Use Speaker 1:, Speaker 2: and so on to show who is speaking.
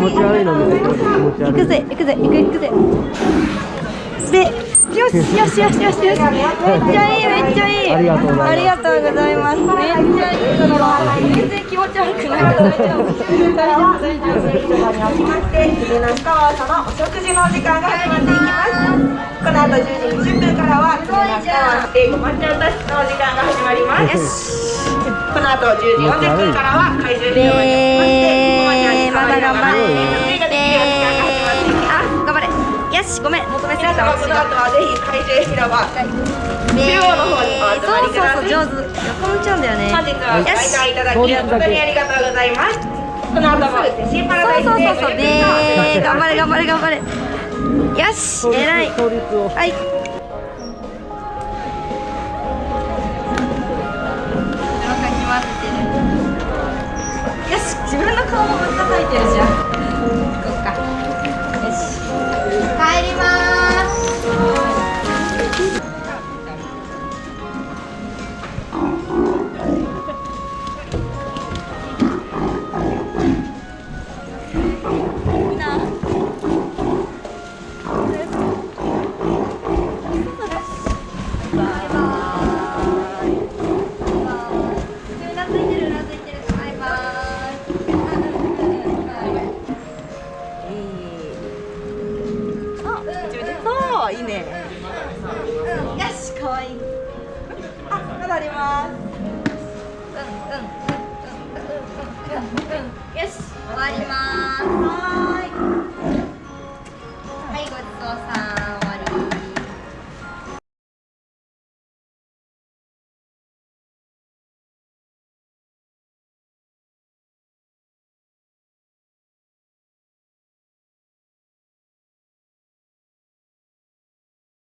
Speaker 1: 持ち悪いの見て気持ち悪い
Speaker 2: 行くぜ。行くぜ。行く行くぜ。でよしよしよしよしよしめっちゃいいめっちゃいい
Speaker 1: ありがとうございます
Speaker 2: ありがとうございますめっちゃいい全然気持ち悪くない大丈夫大丈夫大丈夫
Speaker 3: におきまして夢の深川さんのお食事の時間が始まっていきますこの後10時20分からは夢の深川英語抹茶歌室の時間が始まりますこの後10時40分からは会場広場におきましてお抹茶に触りまっていきます
Speaker 2: あ頑張れよしごめん。求めすぎた
Speaker 3: 様この後はぜひ会場広場中央の方にお集まりください
Speaker 2: そうそうそう上手横向いちゃうん。だよね
Speaker 3: 本日はご来館いただき本当にありがとうございますこの後もシーパラダイスで
Speaker 2: そうそうそうそうで頑張れ頑張れ頑張れよし偉いはい自分の顔もぶっ叩いてるじゃん行こっか。よし。帰ります。バイバーそういいねよし、可愛いいあ、まだありますうんうんうんうんうんうんうんよし、終わります